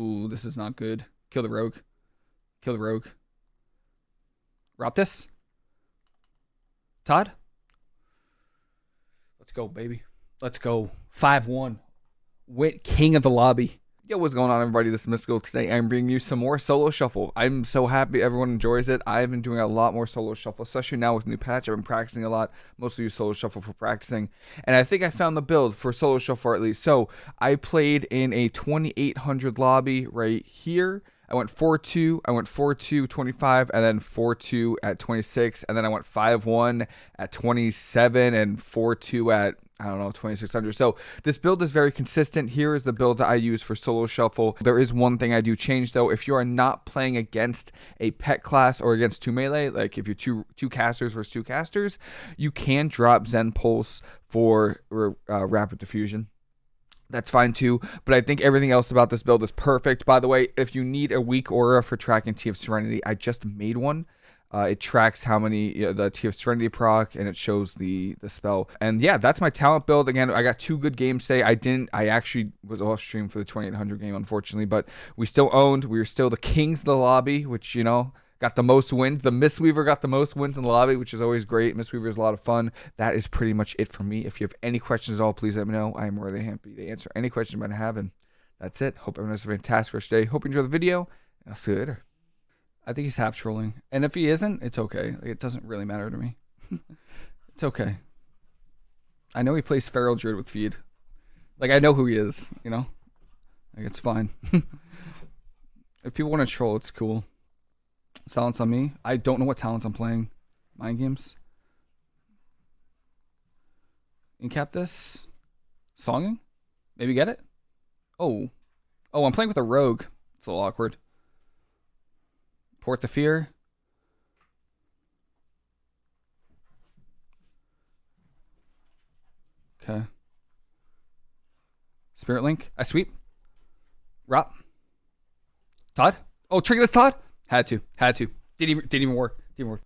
Ooh, this is not good. Kill the rogue. Kill the rogue. Roptis. Todd. Let's go, baby. Let's go. 5 1. Wit, king of the lobby. Yo, what's going on, everybody? This is Mystical. Today, I'm bringing you some more solo shuffle. I'm so happy everyone enjoys it. I've been doing a lot more solo shuffle, especially now with new patch. I've been practicing a lot. Mostly use solo shuffle for practicing. And I think I found the build for solo shuffle at least. So, I played in a 2800 lobby right here. I went 4 2, I went 4 2, 25, and then 4 2 at 26, and then I went 5 1 at 27, and 4 2 at I don't know, 2600. So this build is very consistent. Here is the build that I use for solo shuffle. There is one thing I do change though. If you are not playing against a pet class or against two melee, like if you're two two casters versus two casters, you can drop Zen Pulse for uh, Rapid Diffusion that's fine too. But I think everything else about this build is perfect. By the way, if you need a weak aura for tracking Tea of Serenity, I just made one. Uh, it tracks how many you know, the Tea of Serenity proc and it shows the the spell. And yeah, that's my talent build. Again, I got two good games today. I didn't. I actually was off stream for the 2800 game, unfortunately, but we still owned. We were still the kings of the lobby, which you know got the most wins. The Mistweaver got the most wins in the lobby, which is always great. Mistweaver is a lot of fun. That is pretty much it for me. If you have any questions at all, please let me know. I am really happy to answer any questions you might have. And that's it. Hope everyone has a fantastic rest day. Hope you enjoy the video. And I'll see you later. I think he's half trolling. And if he isn't, it's okay. Like, it doesn't really matter to me. it's okay. I know he plays Feral Druid with feed. Like, I know who he is, you know? Like, it's fine. if people want to troll, it's cool. Silence on me. I don't know what talent I'm playing. Mind games. Incap this. Songing? Maybe get it? Oh. Oh, I'm playing with a rogue. It's a little awkward. Port the Fear. Okay. Spirit Link. I sweep. Rop. Todd. Oh, trigger this Todd. Had to. Had to. Didn't even, didn't even work. Didn't work.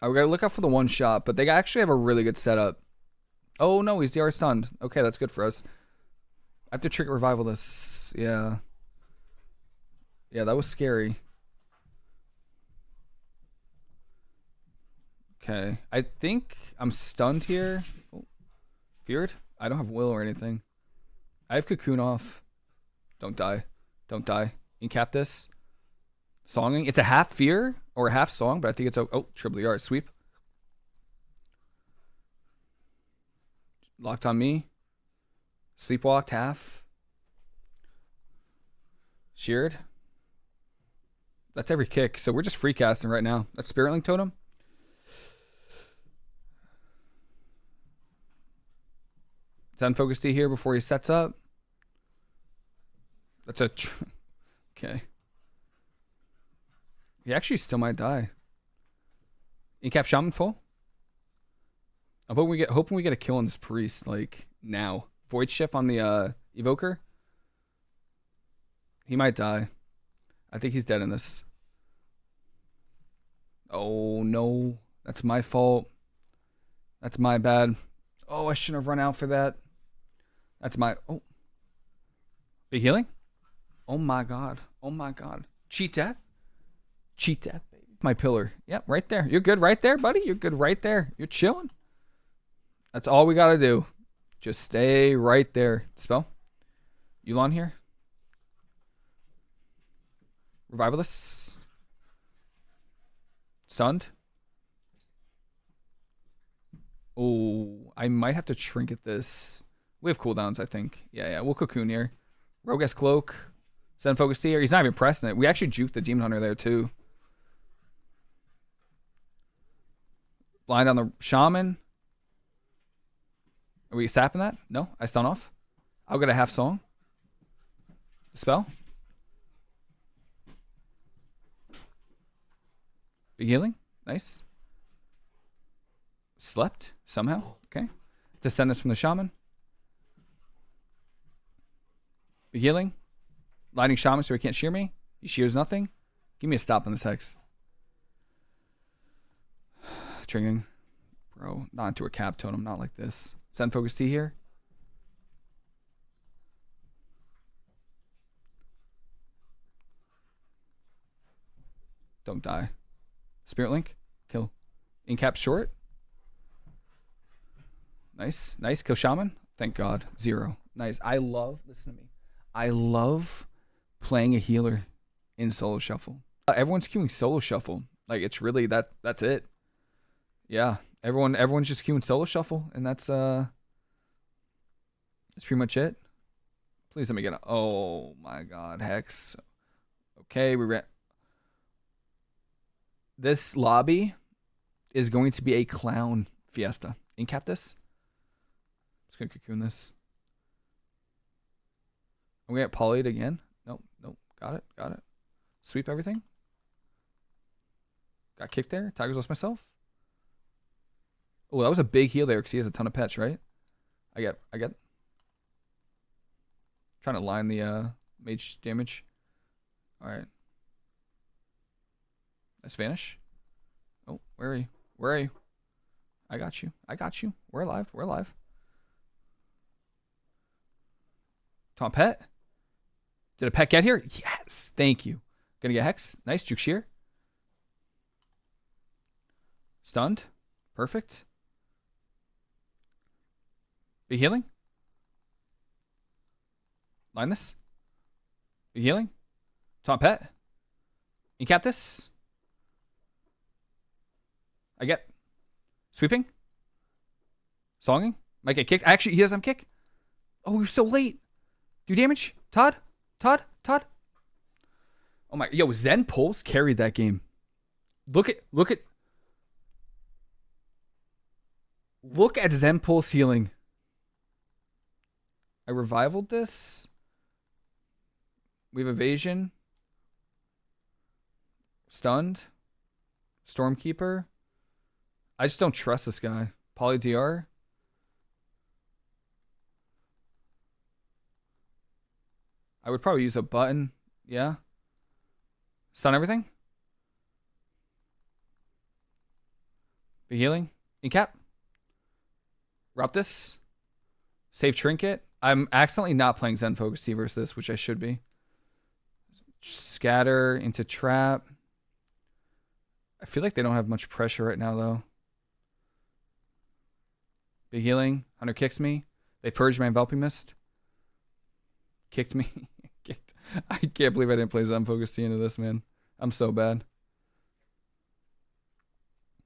I we gotta look out for the one shot, but they actually have a really good setup. Oh no, he's DR stunned. Okay, that's good for us. I have to trigger revival this. Yeah. Yeah, that was scary. Okay. I think I'm stunned here. Oh. Feared? I don't have will or anything. I have cocoon off. Don't die. Don't die. Incap this. Songing. It's a half fear or a half song, but I think it's a oh triple yard sweep. Locked on me. Sleepwalked half. Sheared. That's every kick. So we're just free casting right now. That's Spirit Link Totem. Zen Focus Tea here before he sets up. That's a... okay. He actually still might die. Incap Shaman full. I'm hoping we get hoping we get a kill on this priest like now. Void shift on the uh, evoker. He might die. I think he's dead in this. Oh no, that's my fault. That's my bad. Oh, I shouldn't have run out for that. That's my oh. Big healing. Oh my god. Oh my god. Cheat death. Cheat death, baby. My pillar. Yep, right there. You're good right there, buddy. You're good right there. You're chilling. That's all we got to do. Just stay right there. Spell. Yu'lon here. Revivalist. Stunned. Oh, I might have to trinket this. We have cooldowns, I think. Yeah, yeah. We'll cocoon here. Rogue's Cloak. Zen Focus here. He's not even pressing it. We actually juked the Demon Hunter there, too. Blind on the shaman. Are we sapping that? No? I stun off? I'll get a half song. Spell. Big healing. Nice. Slept somehow. Okay. Descend us from the shaman. Healing? Lighting Shaman so he can't shear me? He shears nothing? Give me a stop on this Hex. Triggering. Bro, not into a cap totem, not like this. Zen Focus Tea here. Don't die. Spirit Link. Kill. Incap short. Nice. Nice. Kill Shaman. Thank God. Zero. Nice. I love, listen to me. I love playing a healer in solo shuffle. Uh, everyone's queuing solo shuffle. Like it's really that that's it. Yeah. Everyone everyone's just queuing solo shuffle and that's uh that's pretty much it. Please let me get a oh my god, Hex. Okay, we ran this lobby is going to be a clown fiesta. Incap this. Just gonna cocoon this. I'm gonna get polyed again. Nope, nope. Got it, got it. Sweep everything. Got kicked there. Tiger's Lust myself. Oh, that was a big heal there because he has a ton of pets, right? I get, I get. Trying to line the uh, mage damage. All right. Let's vanish. Oh, where are you? Where are you? I got you. I got you. We're alive. We're alive. Tom Pet? Did a pet get here? Yes. Thank you. Gonna get Hex. Nice. Juke Shear. Stunned. Perfect. Be healing. Line this. Be healing. Tom Pet. Incap this. I get sweeping. Songing. Might get kicked. Actually, he doesn't kick. Oh, you're so late. Do damage. Todd? Todd? Todd? Oh my yo, Zen Pulse carried that game. Look at look at Look at Zen Pulse healing. I revivaled this. We have evasion. Stunned. Stormkeeper. I just don't trust this guy. Poly DR. I would probably use a button. Yeah. Stun everything. Be healing. Incap. Rob this. Save trinket. I'm accidentally not playing Zen Focus Tea versus this, which I should be. Scatter into trap. I feel like they don't have much pressure right now though. Big healing. Hunter kicks me. They purged my enveloping mist. Kicked me. I can't believe I didn't play Zen Focus Tea into this, man. I'm so bad.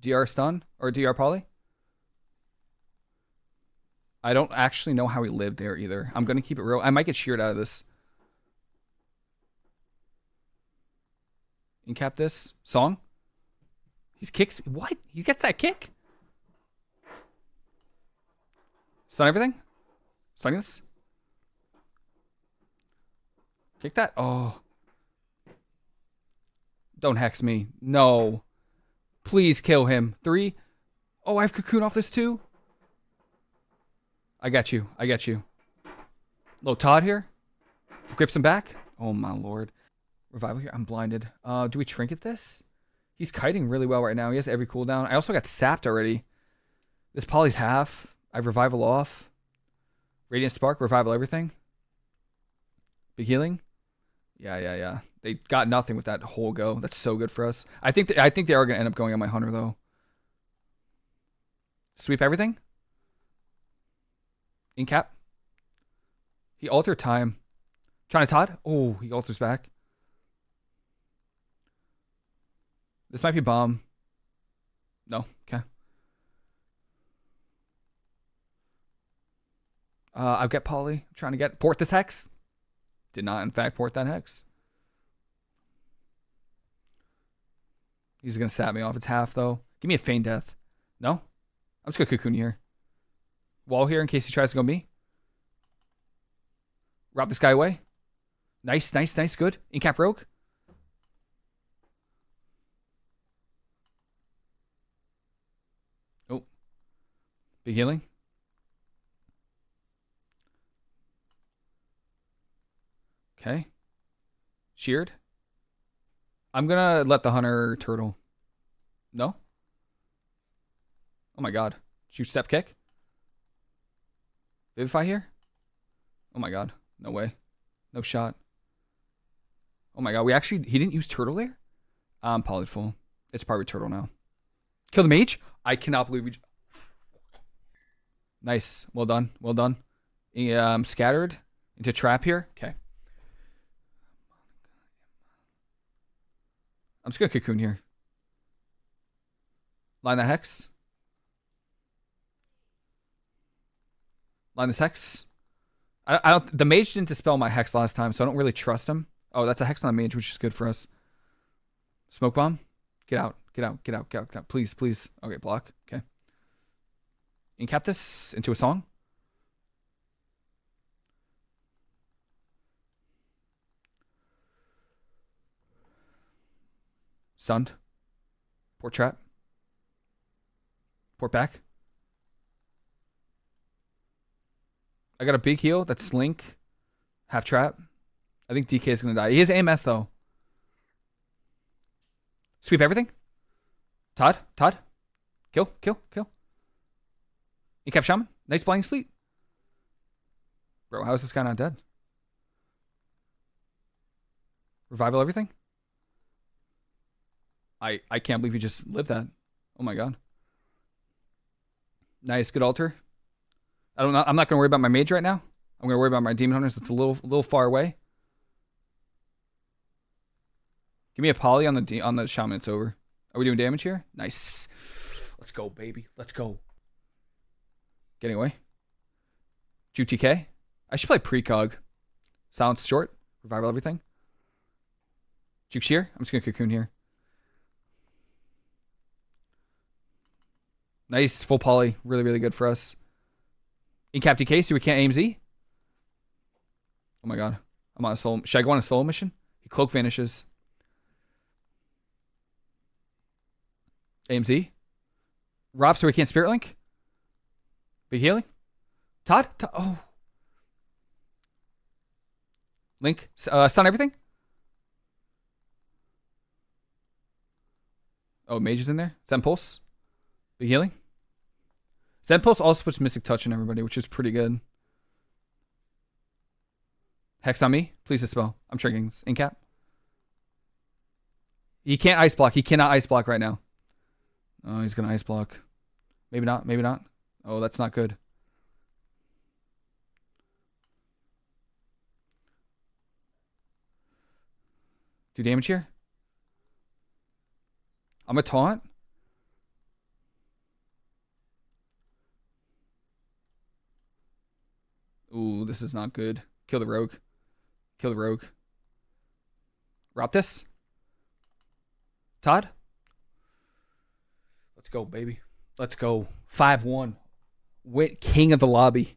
DR stun or DR poly? I don't actually know how he lived there either. I'm gonna keep it real. I might get sheared out of this. Incap this song. He's kicks. What? He gets that kick. Stun everything. Stunning this. Kick that. Oh. Don't hex me. No. Please kill him. Three. Oh, I have cocoon off this too. I got you. I got you. Little Todd here. Grips him back. Oh my lord. Revival here. I'm blinded. Uh, do we trinket this? He's kiting really well right now. He has every cooldown. I also got sapped already. This poly's half. I have revival off. Radiant spark, revival everything. Big healing. Yeah, yeah, yeah. They got nothing with that whole go. That's so good for us. I think I think they are gonna end up going on my hunter though. Sweep everything. In cap. He altered time. Trying to Todd. Oh, he alters back. This might be bomb. No. Okay. Uh, I'll get poly. Trying to get port this hex. Did not, in fact, port that hex. He's gonna sap me off. It's half though. Give me a feign death. No? I'm just gonna cocoon here. Wall here in case he tries to go me. Rob this guy away. Nice, nice, nice, good. Incap rogue. Oh. Big healing. Okay. Sheared. I'm gonna let the hunter turtle. No? Oh my god. Shoot step kick? Vivify here? Oh my god. No way. No shot. Oh my god. We actually he didn't use turtle there? I'm poly full. It's probably turtle now. Kill the mage? I cannot believe we. Nice. Well done. Well done. Um, scattered into trap here. Okay. I'm just gonna cocoon here. Line the hex. Line this hex. I, I don't. The mage didn't dispel my hex last time, so I don't really trust him. Oh, that's a hex on mage, which is good for us. Smoke bomb. Get out. Get out. Get out. Get out. Get out. Please, please. Okay, block. Okay. Incap this into a song. Stunned. Port trap. Port back. I got a big heal. That's Link. Half trap. I think DK is going to die. He has AMS though. Sweep everything. Todd. Todd. Kill. Kill. Kill. He kept shaman. Nice blind sleep. Bro, how is this guy not dead? Revival everything? I I can't believe you just lived that. Oh my god. Nice, good altar. I don't know. I'm not gonna worry about my mage right now. I'm gonna worry about my demon hunters. It's a little little far away. Give me a poly on the on the shaman. It's over. Are we doing damage here? Nice. Let's go, baby. Let's go. Getting away. GTK. I should play precog. Silence short. Revival everything. Juke shear. I'm just gonna cocoon here. Nice full poly. Really, really good for us. Incap DK, so we can't aim Z. Oh my god. I'm on a solo. Should I go on a solo mission? He cloak vanishes. AMS. Rob, so we can't spirit link. Big healing. Todd? Oh. Link. Uh, stun everything. Oh, mage is in there. Zen Pulse. Big healing. Zen Pulse also puts Mystic Touch on everybody, which is pretty good. Hex on me. Please dispel. I'm triggering. Incap. He can't ice block. He cannot ice block right now. Oh, he's going to ice block. Maybe not. Maybe not. Oh, that's not good. Do damage here? I'm a taunt. Ooh, this is not good. Kill the rogue. Kill the rogue. Rob this. Todd? Let's go, baby. Let's go. 5 1. Wit king of the lobby.